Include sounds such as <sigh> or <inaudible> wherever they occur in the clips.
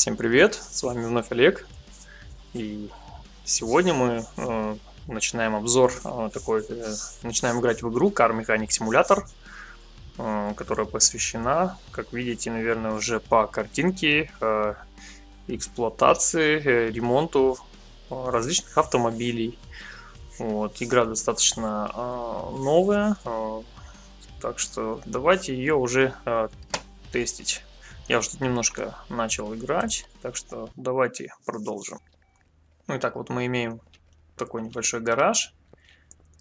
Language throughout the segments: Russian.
Всем привет, с вами вновь Олег. И сегодня мы э, начинаем обзор э, такой, э, начинаем играть в игру Car Mechanic Simulator, э, которая посвящена, как видите, наверное, уже по картинке, э, эксплуатации, э, ремонту э, различных автомобилей. Вот, игра достаточно э, новая, э, так что давайте ее уже э, тестить. Я уже тут немножко начал играть, так что давайте продолжим. Ну и так вот мы имеем такой небольшой гараж,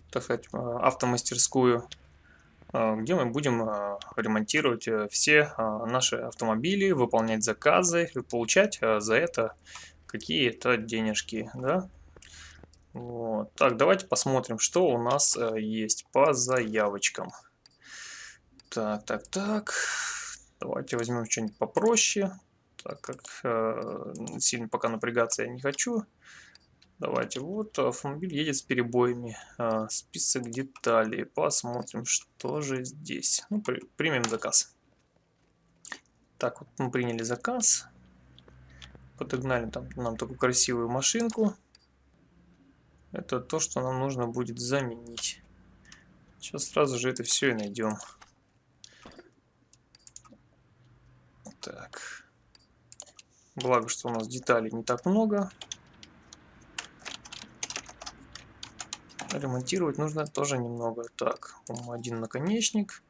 так сказать, э, автомастерскую, э, где мы будем э, ремонтировать все наши автомобили, выполнять заказы и получать за это какие-то денежки, да? Вот. Так, давайте посмотрим, что у нас есть по заявочкам. Так, так, так. Давайте возьмем что-нибудь попроще, так как э, сильно пока напрягаться я не хочу. Давайте, вот автомобиль едет с перебоями. Э, список деталей. Посмотрим, что же здесь. Ну, при, примем заказ. Так, вот мы приняли заказ. Подогнали там нам такую красивую машинку. Это то, что нам нужно будет заменить. Сейчас сразу же это все и найдем. Так. Благо, что у нас деталей не так много. Ремонтировать нужно тоже немного. Так, один наконечник,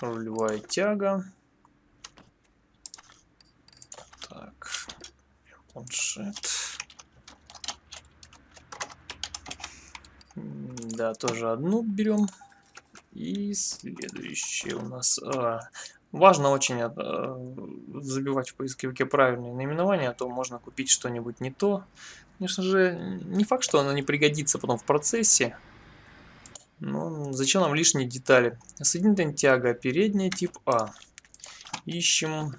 рулевая тяга. Так, планшет. Да, тоже одну берем. И следующее у нас... А, Важно очень э, забивать в поисковике правильные наименования, а то можно купить что-нибудь не то. Конечно же, не факт, что оно не пригодится потом в процессе. Но зачем нам лишние детали? Соединительная тяга, передняя тип А. Ищем...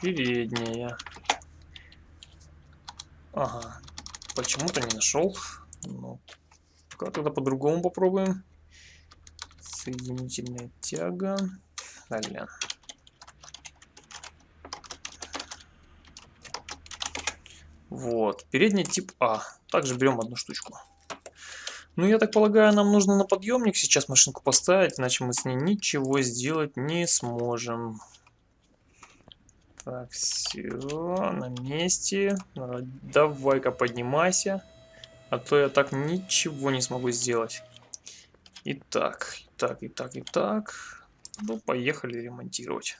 Передняя. Ага. Почему-то не нашел. Ну, Тогда по-другому попробуем. Соединительная тяга. Далее. Вот. Передний тип А. Также берем одну штучку. Ну, я так полагаю, нам нужно на подъемник сейчас машинку поставить, иначе мы с ней ничего сделать не сможем. Так, все, на месте. Давай-ка поднимайся. А то я так ничего не смогу сделать. Итак, итак, итак, итак. Ну, поехали ремонтировать.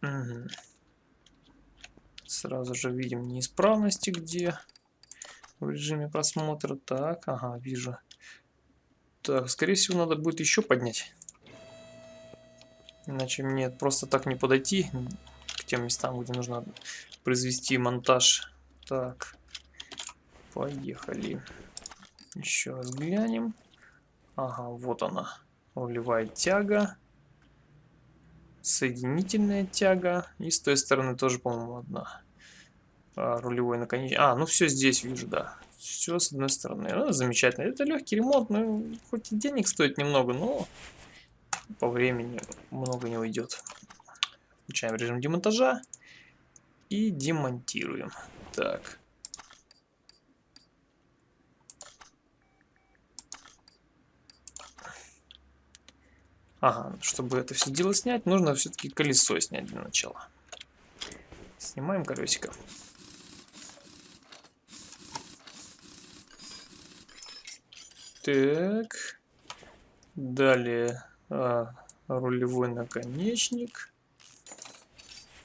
Угу. Сразу же видим неисправности, где в режиме просмотра. Так, ага, вижу. Так, скорее всего, надо будет еще поднять. Иначе мне просто так не подойти к тем местам, где нужно произвести монтаж. Так, поехали. Еще раз глянем. Ага, вот она. Рулевая тяга. Соединительная тяга. И с той стороны тоже, по-моему, одна. А, рулевой наконечник. А, ну все здесь вижу, да. Все с одной стороны. Ну, замечательно. Это легкий ремонт. Ну, хоть и денег стоит немного, но по времени много не уйдет. Включаем режим демонтажа и демонтируем. Так. Ага, чтобы это все дело снять, нужно все-таки колесо снять для начала. Снимаем колесико. Так. Далее а, рулевой наконечник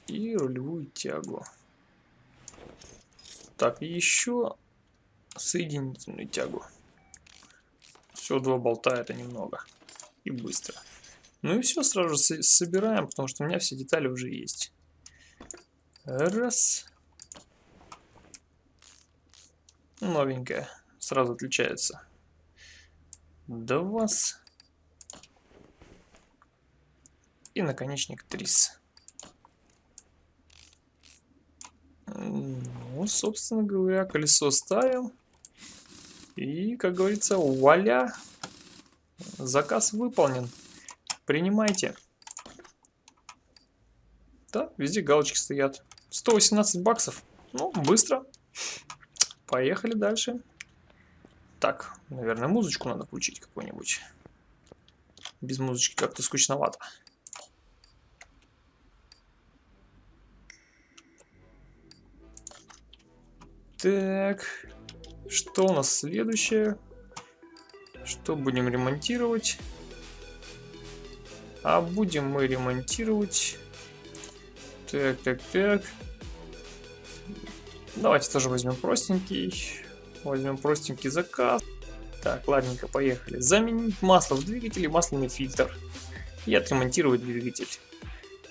и рулевую тягу. Так, еще соединительную тягу. Все, два болта это немного. И быстро. Ну и все, сразу же собираем, потому что у меня все детали уже есть. Раз. Новенькая. Сразу отличается. Два. И наконечник трис. Ну, собственно говоря, колесо ставим. И, как говорится, вуаля, Заказ выполнен. Принимайте. Да, везде галочки стоят. 118 баксов. Ну, быстро. Поехали дальше. Так, наверное, музычку надо включить какую-нибудь. Без музычки как-то скучновато. Так, что у нас следующее? Что будем ремонтировать? А будем мы ремонтировать... Так, так, так. Давайте тоже возьмем простенький. Возьмем простенький заказ. Так, ладненько, поехали. Заменить масло в двигателе, масляный фильтр. И отремонтировать двигатель.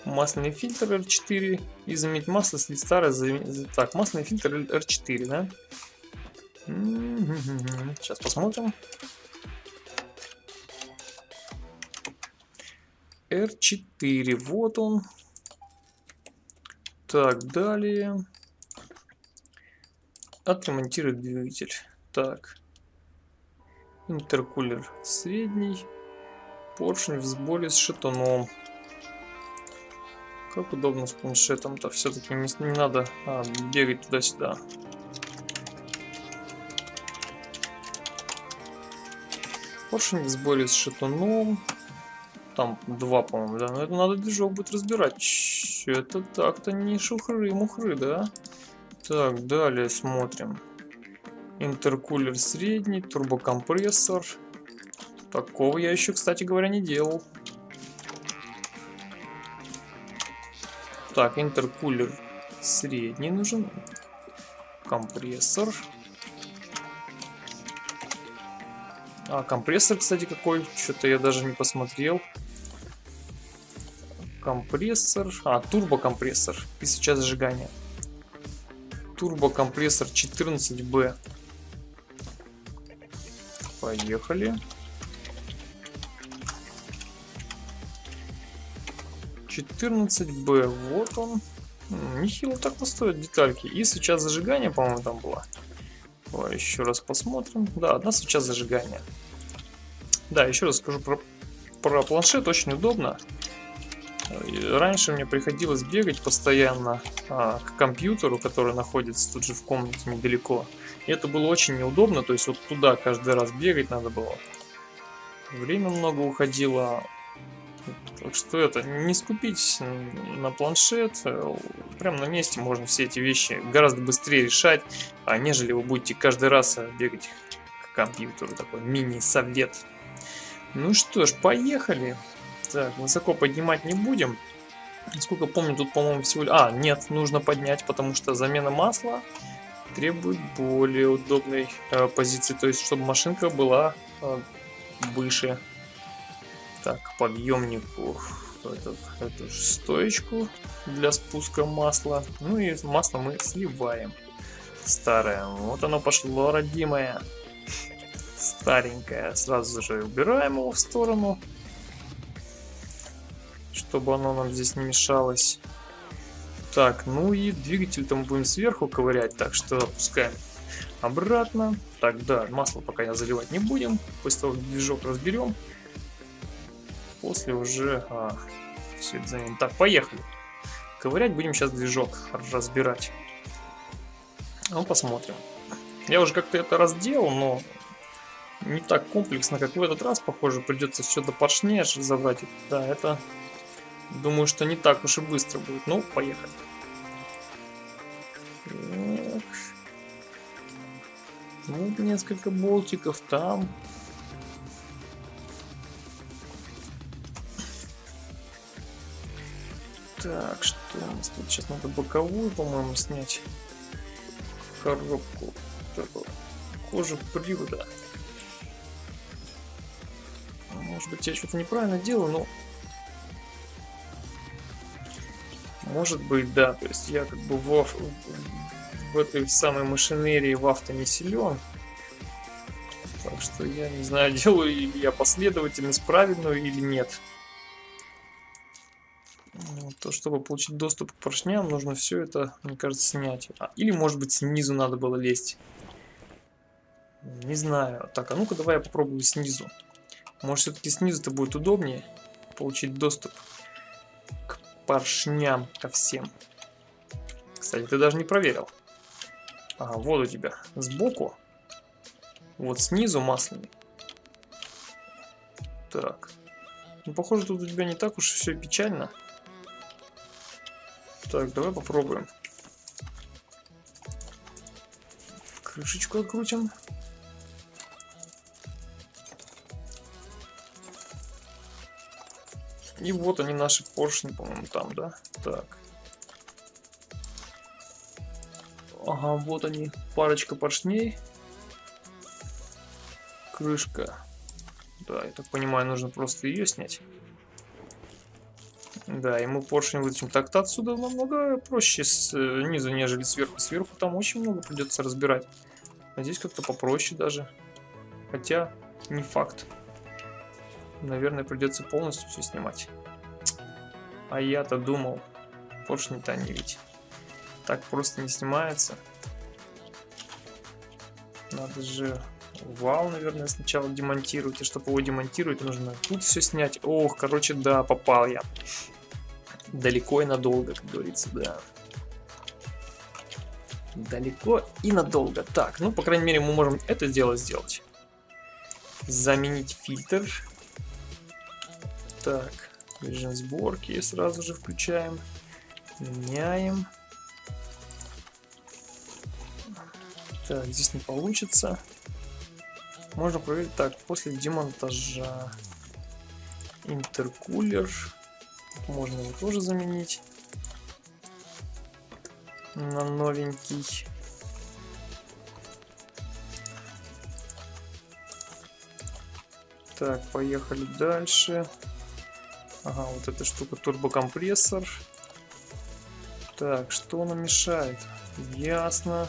Масляный фильтр R4 и заменить масло, если старое... Так, масляный фильтр R4, да? Сейчас посмотрим. R4, вот он. Так, далее. Отремонтировать двигатель. Так. Интеркулер средний. Поршень в сборе с шатуном. Как удобно с планшетом-то. Все-таки не, не надо а, бегать туда-сюда. Поршень в сборе с шатуном. Там два, по-моему, да. Но это надо движок будет разбирать. Это так-то не шухры-мухры, да? Так, далее смотрим. Интеркулер средний, турбокомпрессор. Такого я еще, кстати говоря, не делал. Так, интеркулер средний нужен. Компрессор. А, компрессор, кстати, какой? Что-то я даже не посмотрел. Компрессор. А, турбокомпрессор. И сейчас зажигание. Турбокомпрессор 14B. Поехали. 14Б, вот он. Нехило так-то стоят детальки. И сейчас зажигание, по-моему, там было. Давай еще раз посмотрим. Да, одна свеча зажигания. Да, еще раз скажу про, про планшет. Очень удобно. Раньше мне приходилось бегать постоянно а, к компьютеру, который находится тут же в комнате недалеко. И это было очень неудобно, то есть вот туда каждый раз бегать надо было. Время много уходило. Так что это, не скупить на планшет, э, прям на месте можно все эти вещи гораздо быстрее решать, а нежели вы будете каждый раз э, бегать к компьютеру, такой мини-совет. Ну что ж, поехали. Так, высоко поднимать не будем. Насколько помню, тут, по-моему, всего... А, нет, нужно поднять, потому что замена масла требует более удобной э, позиции. То есть, чтобы машинка была э, выше. Так, подъемнику эту, эту стоечку для спуска масла. Ну и масло мы сливаем. Старое. Вот оно пошло, родимое. Старенькое. Сразу же убираем его в сторону чтобы оно нам здесь не мешалось. Так, ну и двигатель-то мы будем сверху ковырять, так что опускаем обратно. Так, да, масло пока я заливать не будем. После того, как движок разберем, после уже а, все это заменим. Так, поехали. Ковырять будем сейчас движок разбирать. Ну, посмотрим. Я уже как-то это разделал, но не так комплексно, как в этот раз, похоже. Придется все до поршней забрать. Да, это Думаю, что не так уж и быстро будет. Ну, поехали. Так. Ну, несколько болтиков там. Так, что у нас тут? Сейчас надо боковую, по-моему, снять коробку. Кожа привода. Может быть, я что-то неправильно делаю, но Может быть, да. То есть я как бы в, в этой самой машинерии в авто не силен. Так что я не знаю, <laughs> делаю ли я последовательность правильную или нет. То, чтобы получить доступ к поршням, нужно все это, мне кажется, снять. А, или, может быть, снизу надо было лезть. Не знаю. Так, а ну-ка давай я попробую снизу. Может, все-таки снизу-то будет удобнее получить доступ к поршням, ко всем. Кстати, ты даже не проверил. Ага, вот у тебя сбоку. Вот снизу масляный. Так. Ну, похоже, тут у тебя не так уж все печально. Так, давай попробуем. Крышечку открутим. И вот они наши поршни, по-моему, там, да? Так. Ага, вот они, парочка поршней. Крышка. Да, я так понимаю, нужно просто ее снять. Да, ему поршень вытащим. Так-то отсюда намного проще снизу, нежели сверху. Сверху там очень много придется разбирать. А здесь как-то попроще даже. Хотя, не факт. Наверное, придется полностью все снимать. А я-то думал, поршни-то они ведь так просто не снимается. Надо же вал, наверное, сначала демонтировать. И чтобы его демонтировать, нужно тут все снять. Ох, короче, да, попал я. Далеко и надолго, как говорится, да. Далеко и надолго. Так, ну, по крайней мере, мы можем это дело сделать. Заменить фильтр. Так, режим сборки сразу же включаем. Меняем. Так, здесь не получится. Можно проверить так, после демонтажа. Интеркулер. Можно его тоже заменить на новенький. Так, поехали дальше. Ага, вот эта штука турбокомпрессор. Так, что нам мешает? Ясно.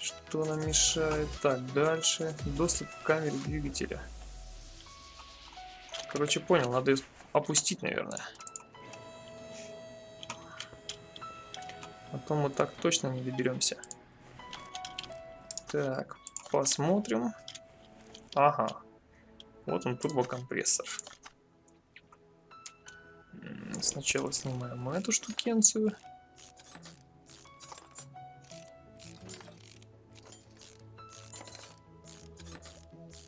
Что нам мешает? Так, дальше. Доступ к камере двигателя. Короче, понял, надо опустить, наверное. А то мы так точно не доберемся. Так, посмотрим. Ага. Вот он, турбокомпрессор. Сначала снимаем эту штукенцию.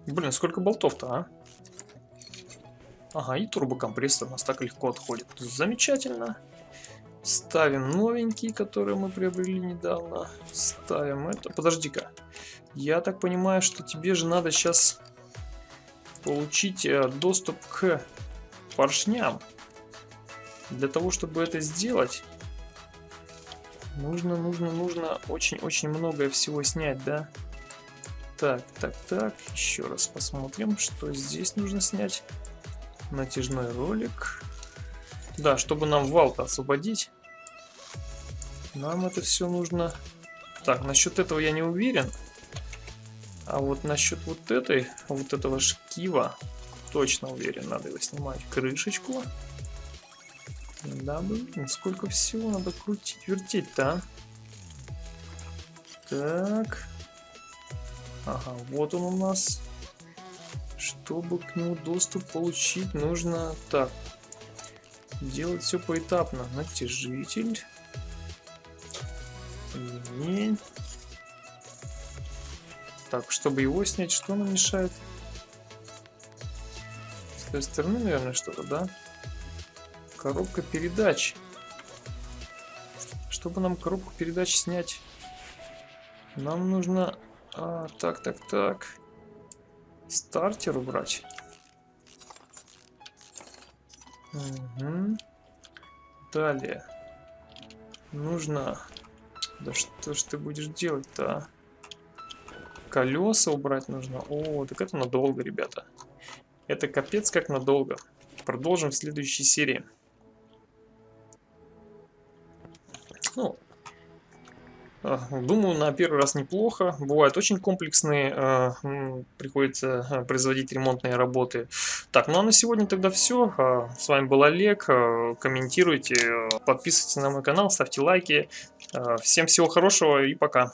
Блин, сколько болтов-то, а? Ага, и турбокомпрессор у нас так легко отходит. Замечательно. Ставим новенький, который мы приобрели недавно. Ставим это. Подожди-ка. Я так понимаю, что тебе же надо сейчас получить э, доступ к поршням. Для того, чтобы это сделать, нужно, нужно, нужно очень-очень многое всего снять, да? Так, так, так. Еще раз посмотрим, что здесь нужно снять натяжной ролик. Да, чтобы нам вал-то освободить, нам это все нужно... Так, насчет этого я не уверен. А вот насчет вот этой, вот этого шкива, точно уверен, надо его снимать. Крышечку. Да, блин, сколько всего надо крутить, вертеть-то, а? Так. Ага, вот он у нас. Чтобы к нему доступ получить, нужно так. Делать все поэтапно. Натяжитель. Ремень. Так, чтобы его снять, что нам мешает? С той стороны, наверное, что-то, да? Коробка передач. Чтобы нам коробку передач снять, нам нужно... А, так, так, так стартер убрать. Угу. Далее. Нужно... Да что ж ты будешь делать-то, а? Колеса убрать нужно. О, так это надолго, ребята. Это капец как надолго. Продолжим в следующей серии. Ну, Думаю, на первый раз неплохо. Бывают очень комплексные, э, приходится э, производить ремонтные работы. Так, ну а на сегодня тогда все. Э, с вами был Олег. Комментируйте, подписывайтесь на мой канал, ставьте лайки. Всем всего хорошего и пока.